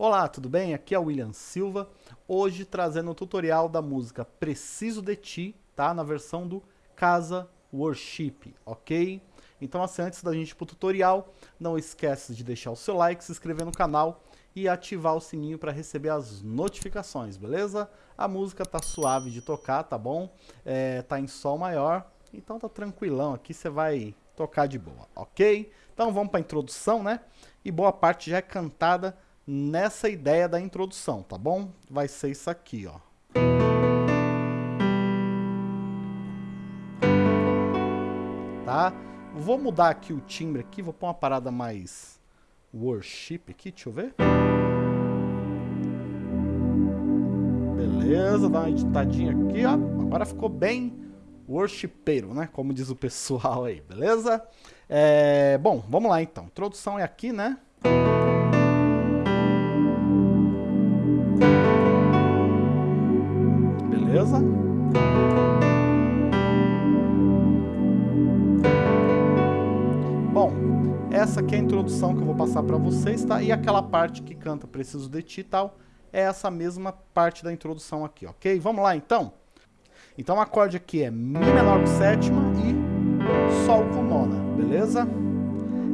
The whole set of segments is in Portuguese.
Olá, tudo bem? Aqui é o William Silva, hoje trazendo o tutorial da música Preciso de Ti, tá? Na versão do Casa Worship, ok? Então assim, antes da gente ir pro tutorial, não esquece de deixar o seu like, se inscrever no canal e ativar o sininho para receber as notificações, beleza? A música tá suave de tocar, tá bom? É, tá em sol maior, então tá tranquilão, aqui você vai tocar de boa, ok? Então vamos para a introdução, né? E boa parte já é cantada nessa ideia da introdução, tá bom? Vai ser isso aqui, ó. Tá? Vou mudar aqui o timbre aqui, vou pôr uma parada mais worship aqui, deixa eu ver. Beleza, dá uma editadinha aqui, ó. Agora ficou bem worshipeiro, né? Como diz o pessoal aí, beleza? É, bom, vamos lá então. Introdução é aqui, né? Beleza? Bom, essa aqui é a introdução que eu vou passar para vocês, tá? E aquela parte que canta Preciso de Ti e tal, é essa mesma parte da introdução aqui, ok? Vamos lá então? Então o acorde aqui é Mi menor com sétima e Sol com nona, beleza?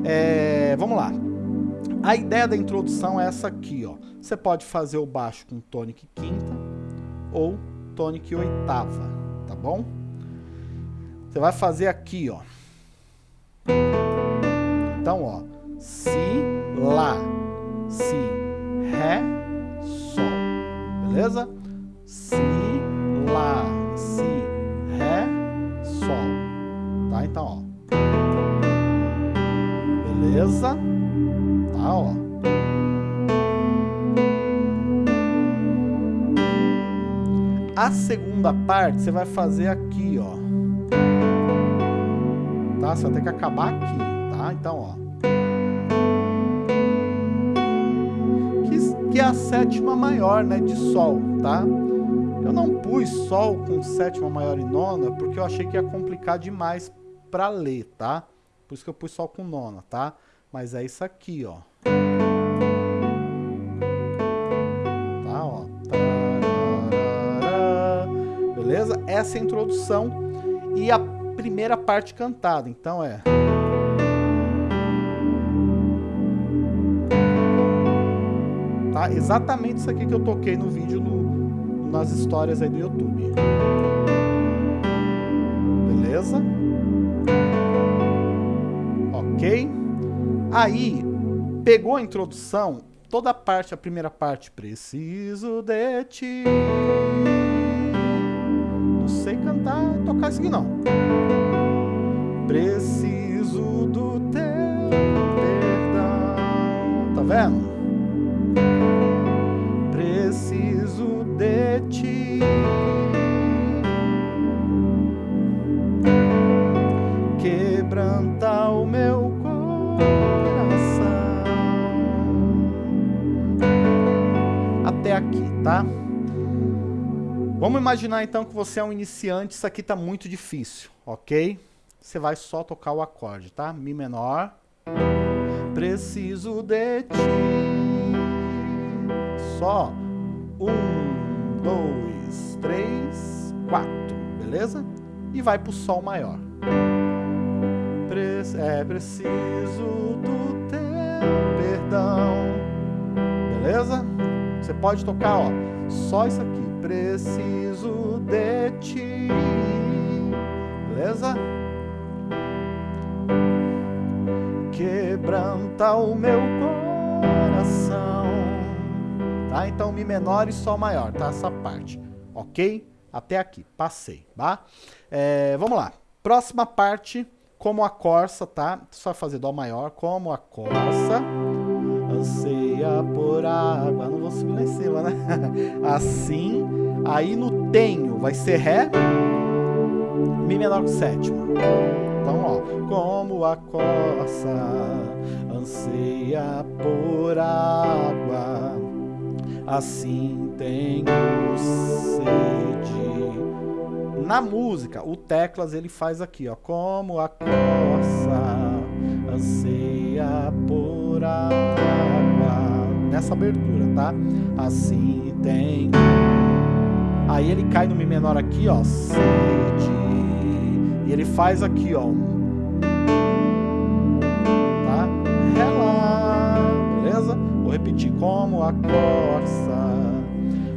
É, vamos lá. A ideia da introdução é essa aqui, ó. Você pode fazer o baixo com tônica quinta ou tônica oitava, tá bom? Você vai fazer aqui, ó. Então, ó, si, lá, si, ré, sol, beleza? Si, lá, si, ré, sol, tá? Então, ó. Beleza? Tá, ó. A segunda parte você vai fazer aqui, ó. Tá? Você vai ter que acabar aqui, tá? Então, ó. Que, que é a sétima maior, né, de Sol, tá? Eu não pus Sol com sétima maior e nona, porque eu achei que ia complicar demais pra ler, tá? Por isso que eu pus Sol com nona, tá? Mas é isso aqui, ó. Essa é a introdução e a primeira parte cantada, então é... Tá? Exatamente isso aqui que eu toquei no vídeo no, nas histórias aí do YouTube. Beleza? Ok? Aí, pegou a introdução, toda a parte, a primeira parte, preciso de ti sei cantar, tocar isso aqui não. Preciso do teu perdão. Tá vendo? Preciso de ti. Quebranta o meu coração. Até aqui, tá? Vamos imaginar então que você é um iniciante, isso aqui está muito difícil, ok? Você vai só tocar o acorde, tá? Mi menor. Preciso de ti. Só. Um, dois, três, quatro, beleza? E vai pro Sol maior. Pre é preciso do teu perdão. Beleza? Você pode tocar, ó, só isso aqui preciso de ti. Beleza? Quebranta o meu coração. Tá? Então, Mi menor e Sol maior, tá? Essa parte. Ok? Até aqui. Passei, tá? É, vamos lá. Próxima parte, como a corça, tá? Só fazer Dó maior, como a corça anseia por água. Não vou subir lá em cima, né? Assim, aí no tenho vai ser Ré, Mi menor com sétima. Então, ó, como a coça anseia por água, assim tenho sede. Na música, o teclas ele faz aqui, ó, como a coça anseia por nessa abertura, tá? Assim tem. Aí ele cai no Mi menor aqui, ó. Sede. E ele faz aqui, ó. Tá? Ré lá. Beleza? Vou repetir. Como a corça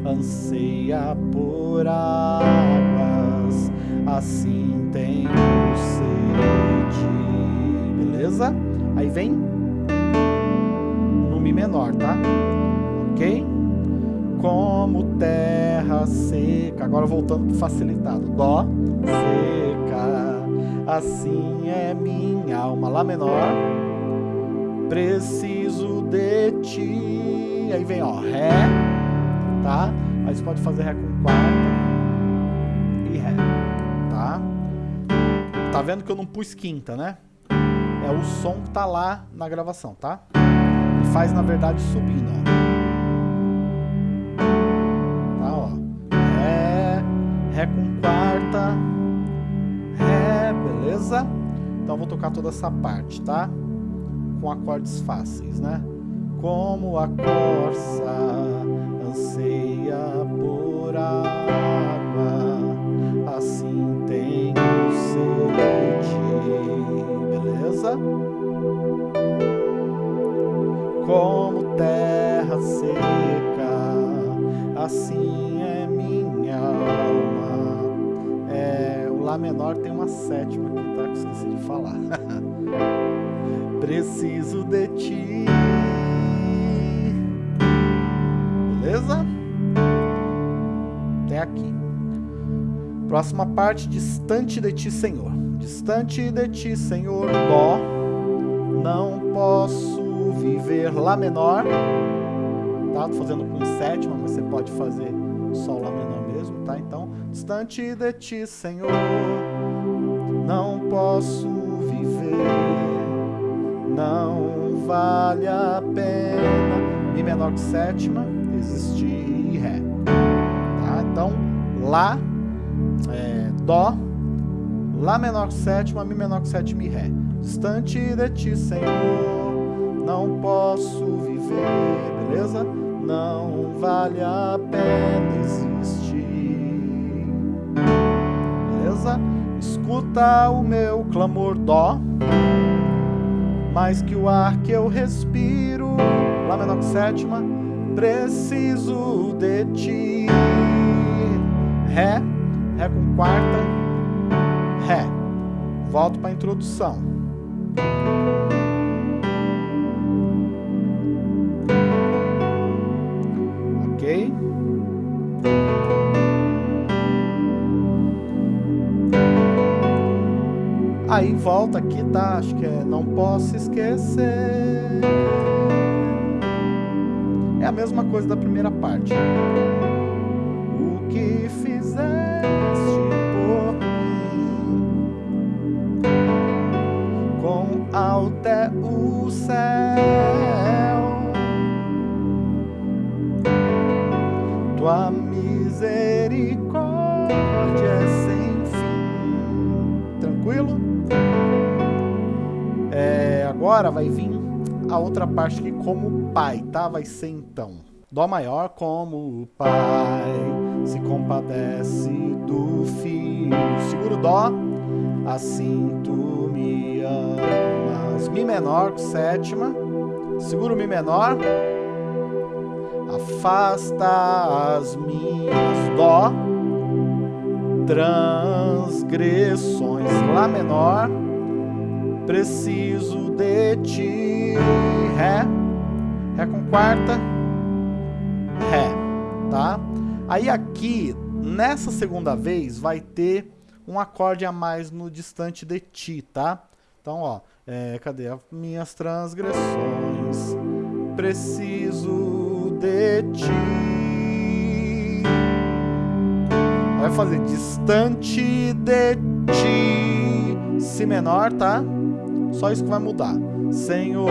anseia por águas, assim tenho sede. Beleza? Aí vem menor, tá? Ok? Como terra seca. Agora voltando pro facilitado. Dó, seca. Assim é minha alma. Lá menor. Preciso de ti. Aí vem, ó, Ré, tá? Aí você pode fazer Ré com quarta e Ré, tá? Tá vendo que eu não pus quinta, né? é o som que tá lá na gravação, tá? Faz, na verdade, subindo, ó. Tá, ó. Ré, Ré com quarta, Ré, beleza? Então eu vou tocar toda essa parte, tá? Com acordes fáceis, né? Como a corça anseia por água, assim tenho sede beleza? Como terra seca, assim é minha alma. É, o Lá menor tem uma sétima aqui, tá? Que esqueci de falar. Preciso de ti. Beleza? Até aqui. Próxima parte, distante de ti, Senhor. Distante de ti, Senhor, Dó, não posso viver Lá menor. Tá? Tô fazendo com sétima, mas você pode fazer só Lá menor mesmo, tá? Então, distante de ti, Senhor, não posso viver. Não vale a pena. Mi menor que sétima, existir Ré. Tá? Então, Lá, é, Dó, Lá menor que sétima, Mi menor que sétima e Ré. Distante de ti, Senhor, não posso viver, beleza? Não vale a pena existir. Beleza? Escuta o meu clamor, Dó. Mais que o ar que eu respiro, Lá menor que sétima, preciso de ti. Ré, Ré com quarta, Ré. Volto para a introdução. Aí volta aqui, tá? Acho que é não posso esquecer. É a mesma coisa da primeira parte. O que fizeste até o céu. Tua misericórdia é sem. Tranquilo? É, agora vai vir a outra parte aqui como pai, tá? Vai ser então. Dó maior como o pai se compadece do filho. Seguro Dó, assim tu me amas. Mi menor com sétima, seguro Mi menor, afasta as minhas Dó, transgressões Lá menor, preciso de ti, Ré, Ré com quarta, Ré, tá? Aí aqui, nessa segunda vez, vai ter um acorde a mais no distante de ti, tá? Então, ó, é, cadê as minhas transgressões? Preciso de ti. Vai fazer distante de ti. Si menor, tá? Só isso que vai mudar. Senhor.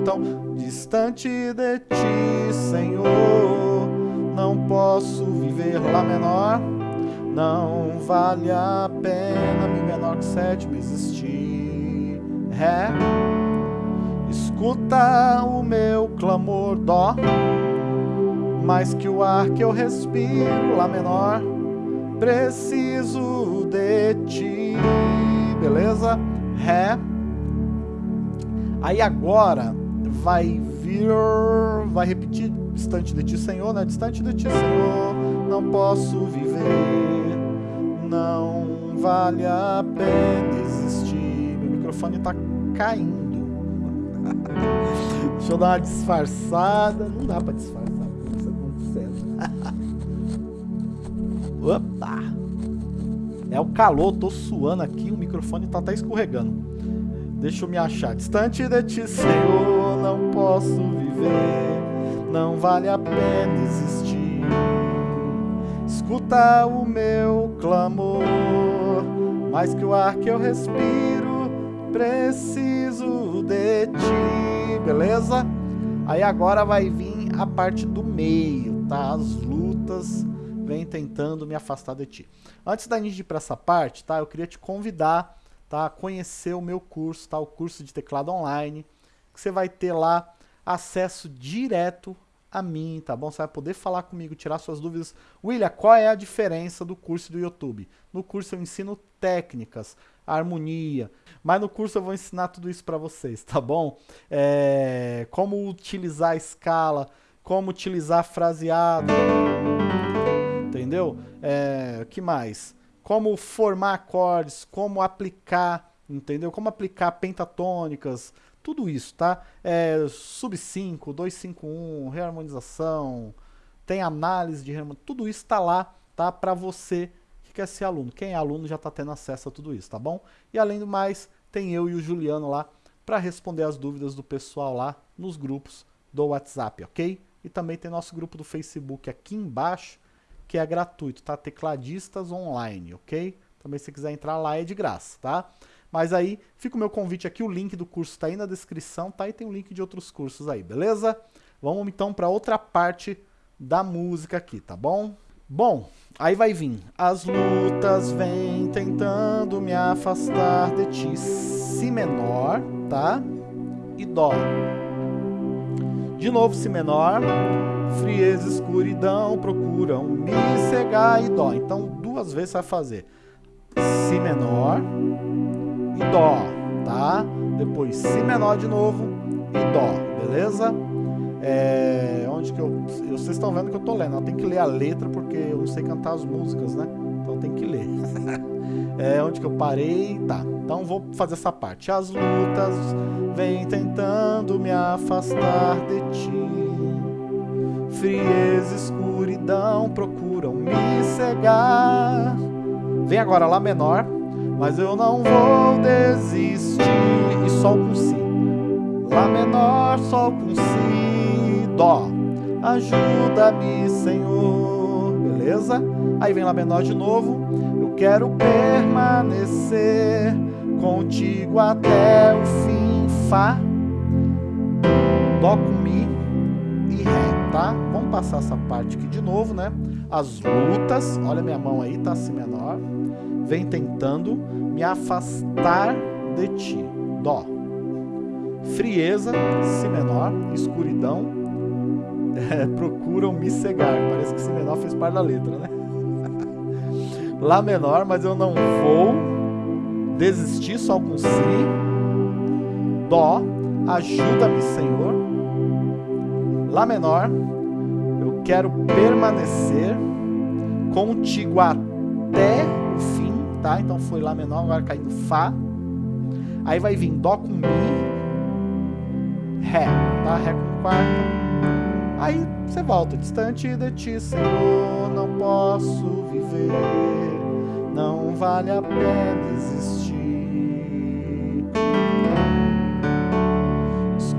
Então, distante de ti, Senhor. Não posso viver Lá menor. Não vale a pena Mi menor que sétima existir. Ré. Escuta o meu clamor, Dó. Mais que o ar que eu respiro, Lá menor. Preciso de ti. Beleza? Ré. Aí agora vai vir, vai repetir distante de ti, Senhor, né? Distante de ti, Senhor, não posso viver, não vale a pena existir. Meu microfone tá caindo. Deixa eu dar uma disfarçada. Não dá pra disfarçar Opa! É o calor, tô suando aqui, o microfone tá até escorregando. Deixa eu me achar. Distante de ti, Senhor, não posso viver. Não vale a pena existir. Escuta o meu clamor, mais que o ar que eu respiro, preciso de ti. Beleza? Aí agora vai vir a parte do meio, tá? As lutas vem tentando me afastar de ti. Antes da gente ir para essa parte, tá? Eu queria te convidar, tá? A conhecer o meu curso, tá? O curso de teclado online, que você vai ter lá acesso direto a mim, tá bom? Você vai poder falar comigo, tirar suas dúvidas. William, qual é a diferença do curso do YouTube? No curso eu ensino técnicas, harmonia, mas no curso eu vou ensinar tudo isso para vocês, tá bom? É, como utilizar a escala, como utilizar fraseado, entendeu? É, que mais? Como formar acordes, como aplicar, entendeu? Como aplicar pentatônicas, tudo isso, tá? É, sub 5, 251, reharmonização, tem análise de reharmonização, tudo isso está lá, tá? Para você que quer ser aluno. Quem é aluno já está tendo acesso a tudo isso, tá bom? E além do mais, tem eu e o Juliano lá para responder as dúvidas do pessoal lá nos grupos do WhatsApp, ok? E também tem nosso grupo do Facebook aqui embaixo, que é gratuito, tá? Tecladistas online, ok? Também se quiser entrar lá é de graça, tá? Mas aí fica o meu convite aqui, o link do curso está aí na descrição, tá? E tem o link de outros cursos aí, beleza? Vamos então para outra parte da música aqui, tá bom? Bom, aí vai vir. As lutas vêm tentando me afastar de ti. Si menor, tá? E Dó. De novo Si menor. Frieza, escuridão procuram me cegar e Dó. Então duas vezes vai fazer. Si menor e Dó, tá? Depois Si menor de novo e Dó, beleza? É, onde que eu... Vocês estão vendo que eu tô lendo, eu tenho que ler a letra porque eu não sei cantar as músicas, né? Então tem que ler. é, onde que eu parei? Tá, então vou fazer essa parte. As lutas vêm tentando me afastar de ti. Frieza, escuridão procuram me cegar. Vem agora Lá menor mas eu não vou desistir. E Sol com Si. Lá menor, Sol com Si, Dó. Ajuda-me, Senhor. Beleza? Aí vem Lá menor de novo. Eu quero permanecer contigo até o fim. Fá, Dó com Mi e Ré, tá? Vamos passar essa parte aqui de novo, né? As lutas, olha minha mão aí, tá? Si menor vem tentando me afastar de ti. Dó. Frieza, Si menor, escuridão, é, procuram me cegar. Parece que Si menor fez parte da letra, né? Lá menor, mas eu não vou desistir só com Si. Dó, ajuda-me, Senhor. Lá menor, eu quero permanecer contigo até o fim tá? Então foi Lá menor, agora caindo Fá. Aí vai vir Dó com Mi, Ré, tá? Ré com quarta. Aí você volta, distante de ti, Senhor, não posso viver, não vale a pena existir.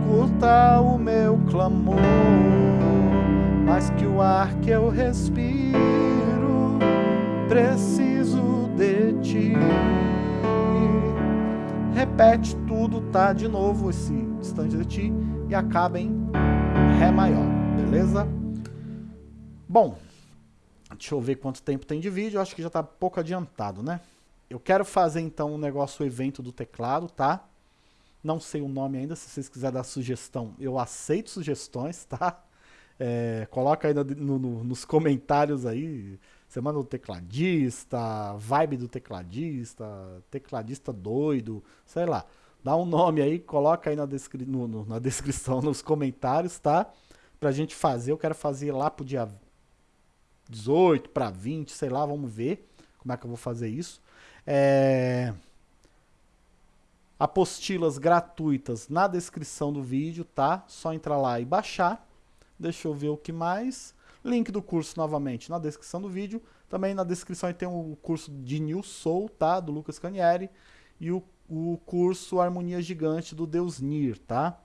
Escuta o meu clamor, mais que o ar que eu respiro, preciso de ti. Repete tudo, tá? De novo esse distante de ti e acaba em Ré maior, beleza? Bom, deixa eu ver quanto tempo tem de vídeo, acho que já tá pouco adiantado, né? Eu quero fazer então um negócio, o evento do teclado, tá? Não sei o nome ainda, se vocês quiserem dar sugestão, eu aceito sugestões, tá? É, coloca aí no, no, nos comentários aí, semana do tecladista, vibe do tecladista, tecladista doido, sei lá. Dá um nome aí, coloca aí na, descri no, no, na descrição, nos comentários, tá? Pra gente fazer, eu quero fazer lá pro dia 18 para 20, sei lá, vamos ver como é que eu vou fazer isso. É... Apostilas gratuitas na descrição do vídeo, tá? Só entrar lá e baixar. Deixa eu ver o que mais. Link do curso novamente na descrição do vídeo. Também na descrição tem o curso de New Soul, tá? Do Lucas Canieri. E o, o curso Harmonia Gigante do Deus Nir, tá?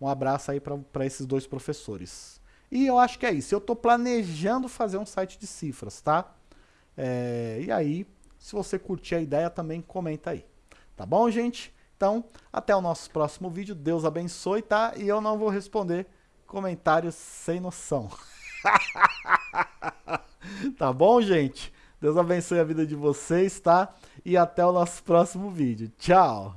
Um abraço aí para esses dois professores. E eu acho que é isso. Eu estou planejando fazer um site de cifras, tá? É, e aí, se você curtir a ideia, também comenta aí. Tá bom, gente? Então, até o nosso próximo vídeo. Deus abençoe, tá? E eu não vou responder comentários sem noção. tá bom, gente? Deus abençoe a vida de vocês, tá? E até o nosso próximo vídeo. Tchau!